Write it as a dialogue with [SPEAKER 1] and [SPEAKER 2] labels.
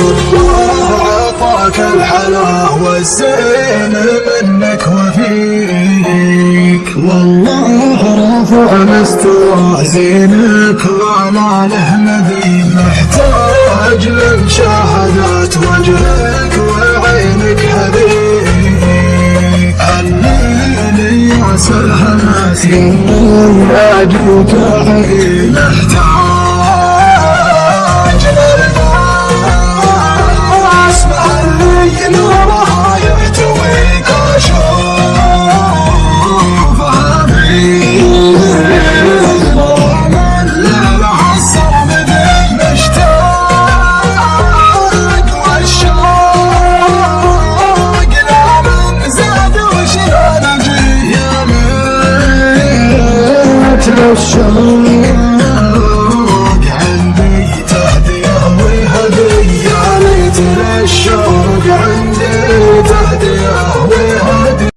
[SPEAKER 1] الله عطاك منك وفيك. والله رافع مستوى زينك وعلى له مثيل محتاج لمشاهدات وجهك وعينك حبيب. عليني يا سلامات يا أجوك عين ميت للشوق عندي تهدية وهدية ليت للشوق عندي